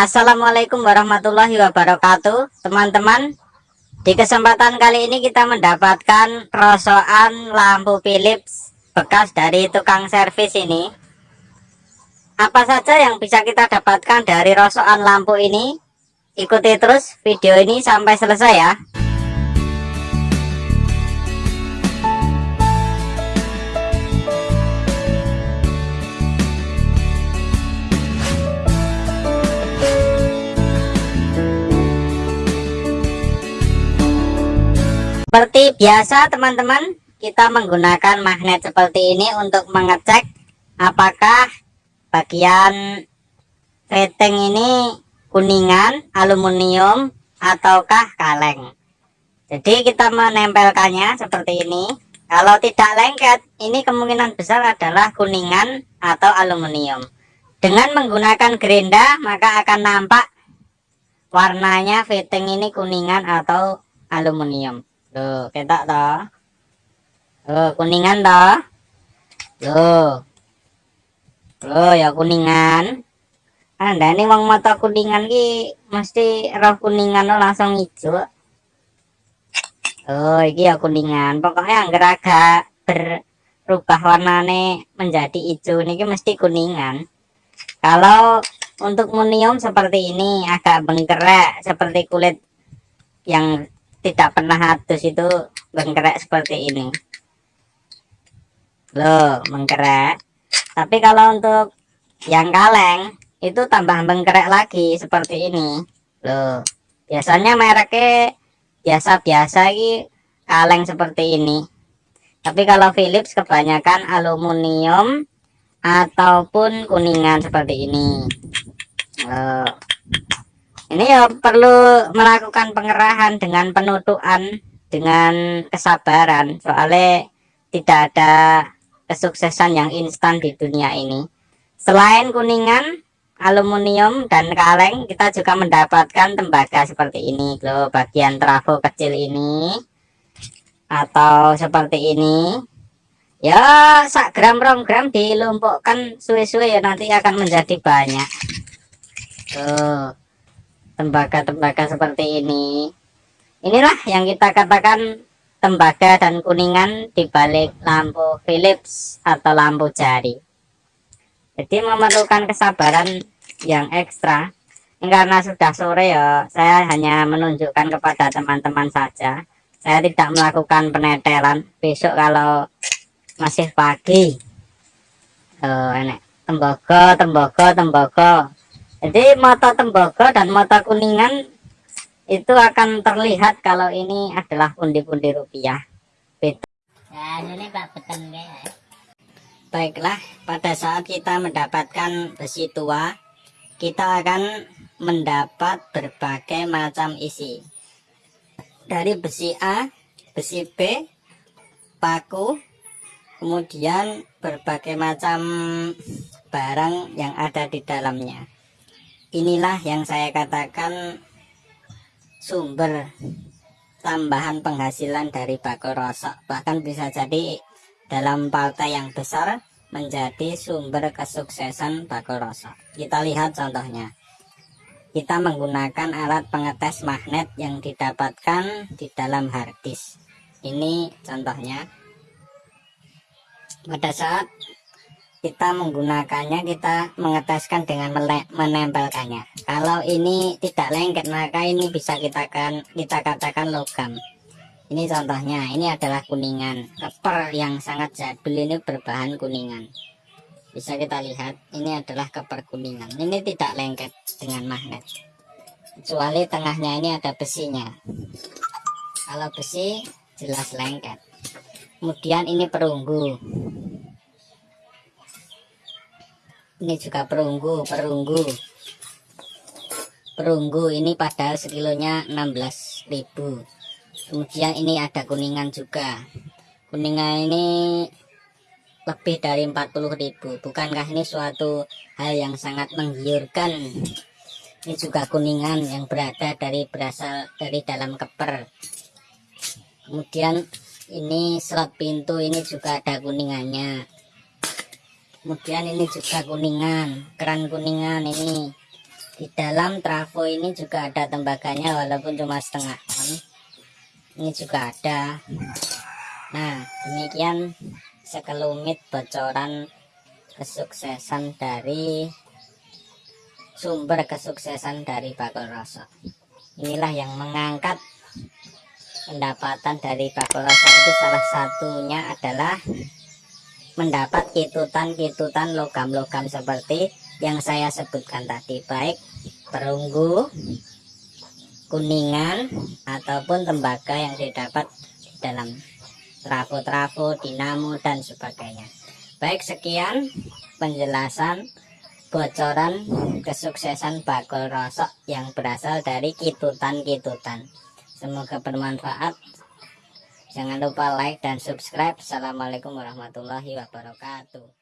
Assalamualaikum warahmatullahi wabarakatuh. Teman-teman di kesempatan kali ini kita mendapatkan rosokan lampu Philips bekas dari tukang servis ini. Apa saja yang bisa kita dapatkan dari rosokan lampu ini? Ikuti terus video ini sampai selesai ya Seperti biasa teman-teman, kita menggunakan magnet seperti ini untuk mengecek apakah bagian rating ini kuningan, aluminium, ataukah kaleng. Jadi kita menempelkannya seperti ini. Kalau tidak lengket, ini kemungkinan besar adalah kuningan atau aluminium. Dengan menggunakan gerinda, maka akan nampak warnanya fitting ini kuningan atau aluminium. Loh, ketak toh. Loh, kuningan toh. Loh. Loh, ya kuningan. Anda ini wong mata kuningan ki mesti roh kuningan lo langsung hijau. Oh, iki ya kuningan. Pokoknya angger agak berubah warnanya menjadi hijau ini mesti kuningan. Kalau untuk munium seperti ini agak bengkerak seperti kulit yang tidak pernah hadus itu menggerak seperti ini. Loh menggerak tapi kalau untuk yang kaleng itu tambah menggerak lagi seperti ini. Loh biasanya mereknya biasa-biasa ini kaleng seperti ini. Tapi kalau Philips kebanyakan aluminium ataupun kuningan seperti ini. Loh ini ya perlu melakukan pengerahan dengan penutupan dengan kesabaran. Soalnya tidak ada kesuksesan yang instan di dunia ini. Selain kuningan aluminium dan kaleng kita juga mendapatkan tembaga seperti ini loh bagian trafo kecil ini atau seperti ini. Ya sak gram rom gram dilumpukkan suwe-suwe ya nanti akan menjadi banyak. Tuh tembaga-tembaga seperti ini. Inilah yang kita katakan tembaga dan kuningan di balik lampu Philips atau lampu jari. Jadi memerlukan kesabaran yang ekstra. Karena sudah sore ya saya hanya menunjukkan kepada teman-teman saja. Saya tidak melakukan penetelan. Besok kalau masih pagi oh, enek tembaga tembaga tembaga jadi mata tembaga dan mata kuningan itu akan terlihat kalau ini adalah pundi-pundi rupiah. Beda. Nah, ini Pak Beten ya. baiklah pada saat kita mendapatkan besi tua kita akan mendapat berbagai macam isi. Dari besi A besi B paku kemudian berbagai macam barang yang ada di dalamnya inilah yang saya katakan sumber tambahan penghasilan dari bako rosok. Bahkan bisa jadi dalam partai yang besar menjadi sumber kesuksesan bako rosok. Kita lihat contohnya. Kita menggunakan alat pengetes magnet yang didapatkan di dalam harddisk ini contohnya. Pada saat kita menggunakannya kita mengeteskan dengan menempelkannya. Kalau ini tidak lengket maka ini bisa kita kan kita katakan logam. Ini contohnya ini adalah kuningan. Keper yang sangat jadul ini berbahan kuningan. Bisa kita lihat ini adalah keper kuningan. Ini tidak lengket dengan magnet. Kecuali tengahnya ini ada besinya. Kalau besi jelas lengket. Kemudian ini perunggu ini juga perunggu perunggu. Perunggu ini pada sekilonya 16.000 kemudian ini ada kuningan juga. Kuningan ini lebih dari 40.000 bukankah ini suatu hal yang sangat menggiurkan? Ini juga kuningan yang berada dari berasal dari dalam keper. Kemudian ini slot pintu ini juga ada kuningannya kemudian ini juga kuningan keran kuningan ini. Di dalam trafo ini juga ada tembaganya walaupun cuma setengah ini juga ada. Nah demikian sekelumit bocoran kesuksesan dari sumber kesuksesan dari bakul rosok. Inilah yang mengangkat pendapatan dari bakul rosok itu salah satunya adalah mendapat kitutan-kitutan logam-logam seperti yang saya sebutkan tadi baik perunggu kuningan ataupun tembaga yang didapat di dalam trafo-trafo dinamo dan sebagainya. Baik sekian penjelasan bocoran kesuksesan bakul rosok yang berasal dari kitutan-kitutan. Semoga bermanfaat jangan lupa like dan subscribe. Assalamualaikum warahmatullahi wabarakatuh